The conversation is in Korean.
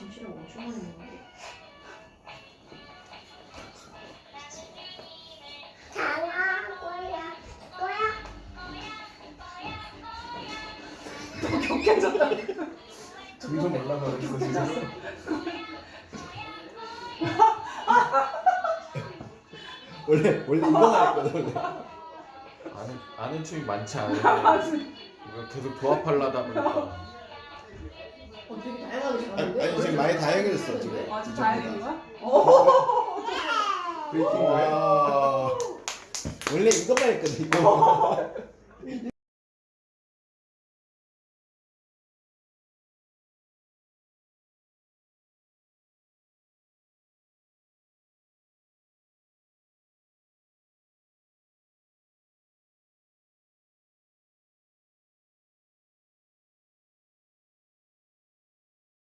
김치를 엄청 많이 먹는데. 너무 격해졌다니까. 점점 올라가고 있어 진짜. 원래 원래 이거 나왔거든 아는 아는 춤이 많지 않은데 계속 조합하려다 보니까. 어, 되게 다양하게 잘하는데? 많이 다양해졌어 지금. 아, 진짜. 다행인 거야? 오. 브레이킹 거야? 와. 원래 이것만 했거든 이거.